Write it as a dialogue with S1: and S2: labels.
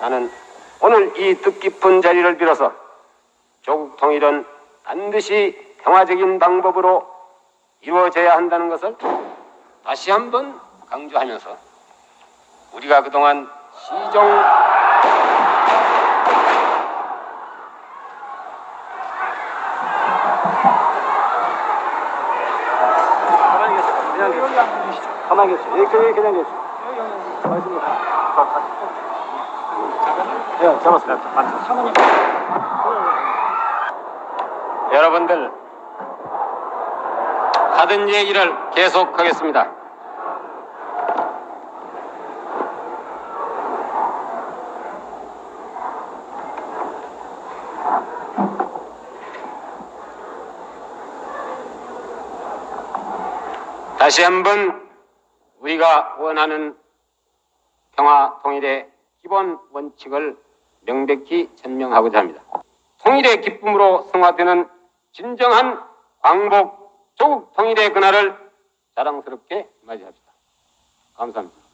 S1: 나는 오늘 이 뜻깊은 자리를 빌어서 조국 통일은 반드시 평화적인 방법으로 이루어져야 한다는 것을 다시 한번 강조하면서 우리가 그동안 시정
S2: 가만히 계세요. 가만히 계세요. 여기 그냥, 그냥 계세요. 알겠습니다. 사모님.
S1: 여러분들 하던 얘기를 계속하겠습니다. 다시 한번 우리가 원하는 평화 통일의 기본 원칙을 명백히 전명하고자 합니다. 통일의 기쁨으로 성화되는 진정한 광복, 조국 통일의 그날을 자랑스럽게 맞이합시다. 감사합니다.